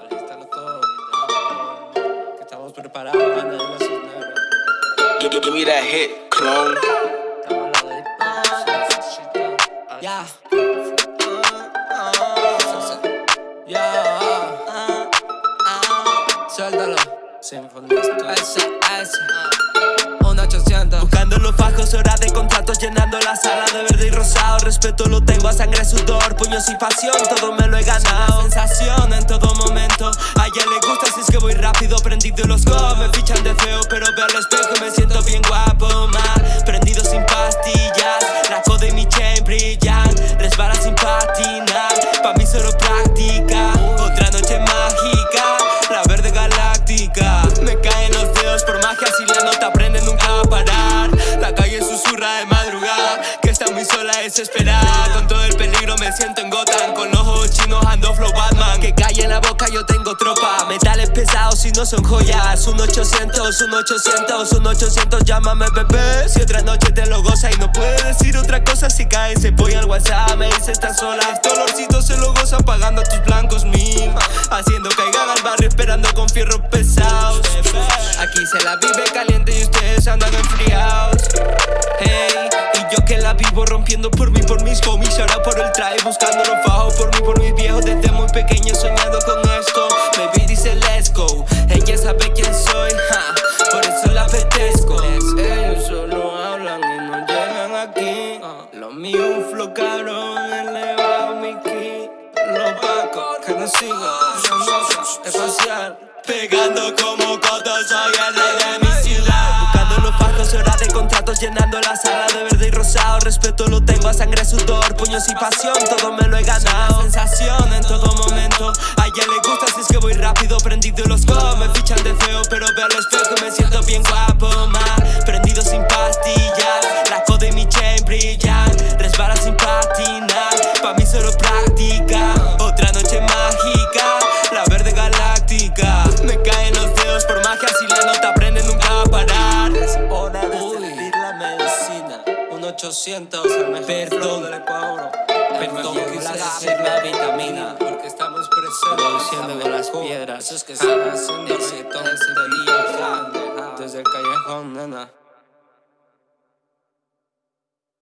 Alístalo todo. Que estamos preparados para. Give, give me that hit, clone. Ya. Ya. Suéltalo. Ese. Un 800. Buscando los fajos, horas de contratos Llenando la sala de verde y rosado Respeto lo tengo a sangre, sudor, puños y pasión Todo me lo he ganado de feo Pero veo al espejo me siento bien guapo Mal, prendido sin pastillas La coda y mi chain brillan Resbala sin patinar Pa' mí solo práctica Otra noche mágica La verde galáctica. Me caen los dedos por magia Si la nota prende nunca a parar. La calle susurra de madrugada Que está muy sola, desesperada Con todo el peligro me siento en Gotham Con ojos chinos ando flow yo tengo tropa Metales pesados y no son joyas. Un 800, un 800, un 800 Llámame bebé. Si otra noche te lo goza y no puede decir otra cosa Si cae se voy al WhatsApp Me dice estás sola olorcito se lo goza pagando a tus blancos mil Haciendo caigan al barrio esperando con fierros pesados. Aquí se la vive caliente y ustedes andan enfriados. Hey, y yo que la vivo rompiendo por mí, por mis homies. Ahora por el traje buscando los fajos por mí, por mis viejos. Desde muy pequeño Lo mío un flow cabrón, elevado mi ki. Los pacos que nos sigan, espacial. Pegando como coto, soy el de mi ciudad. Buscando los fajos, horas de contratos Llenando la sala de verde y rosado. Respeto lo tengo a sangre, sudor, puños y pasión. Todo me lo he ganado. Sensación en todo momento. A ella le gusta si es que voy rápido Prendido los go, me fichan de feo Pero veo al espejo me siento 800, el mejor Perdón. del Ecuador. Perdón, quise decir la vitamina. Porque estamos presentes. Con las piedras. Esos que están haciendo reggaetón este día. Desde el callejón, nena.